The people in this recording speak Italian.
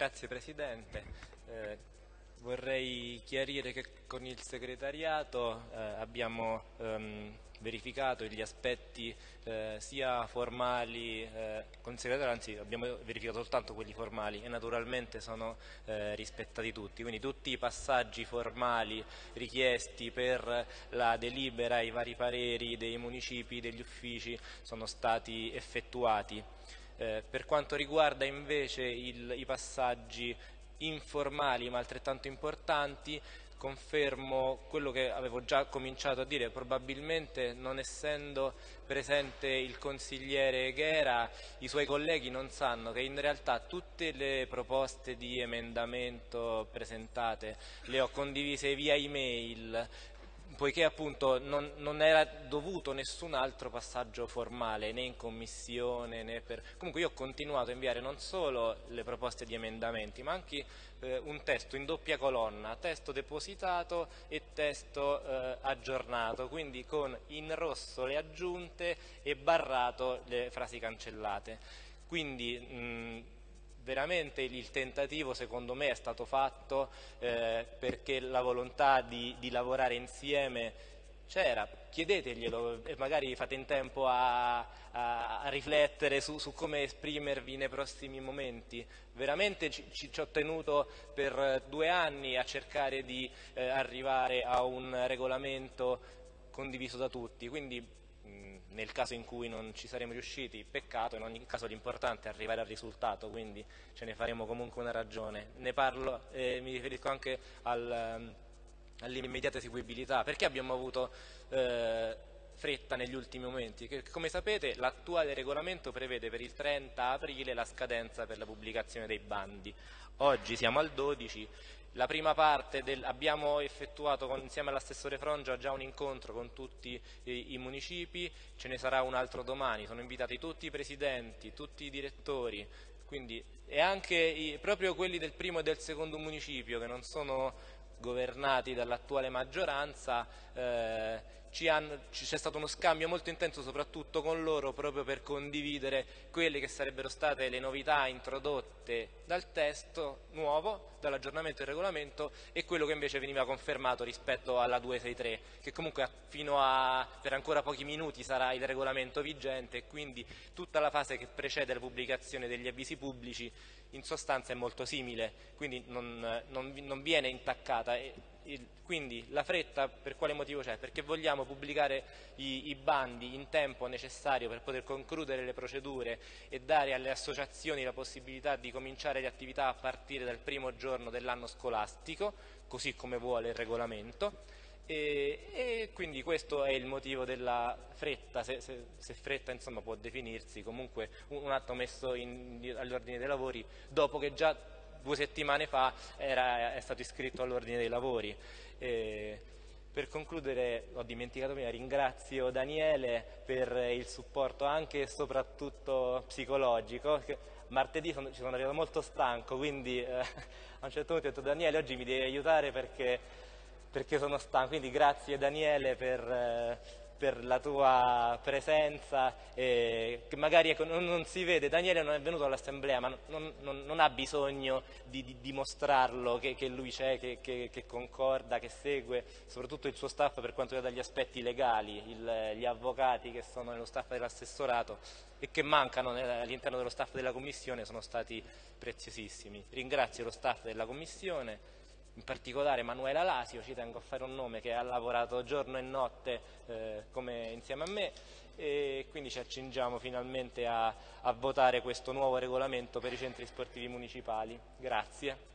Grazie Presidente. Eh, vorrei chiarire che con il segretariato eh, abbiamo ehm, verificato gli aspetti eh, sia formali, eh, con il segretario anzi abbiamo verificato soltanto quelli formali e naturalmente sono eh, rispettati tutti, quindi tutti i passaggi formali richiesti per la delibera, i vari pareri dei municipi, degli uffici sono stati effettuati. Eh, per quanto riguarda invece il, i passaggi informali ma altrettanto importanti, confermo quello che avevo già cominciato a dire, probabilmente non essendo presente il consigliere Ghera, i suoi colleghi non sanno che in realtà tutte le proposte di emendamento presentate le ho condivise via email, poiché appunto non, non, era dovuto nessun altro passaggio formale né in commissione né per... comunque io ho continuato a inviare non solo le proposte di emendamenti ma anche eh, un testo in doppia colonna, testo depositato e testo eh, aggiornato, quindi con in rosso le aggiunte e barrato le frasi cancellate. Quindi mh, veramente il tentativo secondo me è stato fatto eh, perché la volontà di, di lavorare insieme c'era, chiedeteglielo e magari fate in tempo a, a, a riflettere su, su, come esprimervi nei prossimi momenti. Veramente ci, ci, ho tenuto per due anni a cercare di eh, arrivare a un regolamento condiviso da tutti, quindi nel caso in cui non ci saremo riusciti, peccato, in ogni caso l'importante è arrivare al risultato, quindi ce ne faremo comunque una ragione. Ne parlo e eh, mi riferisco anche al, ehm, all'immediata eseguibilità, perché abbiamo avuto eh, fretta negli ultimi momenti? Che, come sapete l'attuale regolamento prevede per il 30 aprile la scadenza per la pubblicazione dei bandi, oggi siamo al 12 la prima parte del, abbiamo effettuato con, insieme all'assessore Frongia già un incontro con tutti i, i, municipi, ce ne sarà un altro domani, sono invitati tutti i presidenti, tutti i direttori, quindi, e anche i, proprio quelli del primo e del secondo municipio che non sono governati dall'attuale maggioranza, eh, c'è stato uno scambio molto intenso soprattutto con loro proprio per condividere quelle che sarebbero state le novità introdotte dal testo nuovo, dall'aggiornamento del regolamento e quello che invece veniva confermato rispetto alla 263 che comunque fino a per ancora pochi minuti sarà il regolamento vigente e quindi tutta la fase che precede la pubblicazione degli avvisi pubblici in sostanza è molto simile, quindi non, non, non viene intaccata. Il, quindi la fretta per quale motivo c'è? Perché vogliamo pubblicare i, i, bandi in tempo necessario per poter concludere le procedure e dare alle associazioni la possibilità di cominciare le attività a partire dal primo giorno dell'anno scolastico, così come vuole il regolamento e, e, quindi questo è il motivo della fretta, se, se, se fretta insomma, può definirsi comunque un, un atto messo all'ordine dei lavori dopo che già due settimane fa era, è stato iscritto all'ordine dei lavori. E, per concludere, ho dimenticato prima, ringrazio Daniele per il supporto anche e soprattutto psicologico. Martedì sono, ci sono arrivato molto stanco, quindi eh, a un certo punto ho detto Daniele oggi mi devi aiutare perché perché sono stanco, quindi grazie Daniele per, eh, per la tua presenza, eh, che magari ecco, non, non, si vede, Daniele non è venuto all'assemblea, ma non, non, non, ha bisogno di, di dimostrarlo che, che lui c'è, che, che, che, concorda, che segue, soprattutto il suo staff per quanto riguarda gli aspetti legali, il, gli avvocati che sono nello staff dell'assessorato e che mancano all'interno dello staff della Commissione sono stati preziosissimi. Ringrazio lo staff della Commissione in particolare Manuela Lasio, ci tengo a fare un nome che ha lavorato giorno e notte eh, come insieme a me e quindi ci accingiamo finalmente a, a votare questo nuovo regolamento per i centri sportivi municipali. Grazie.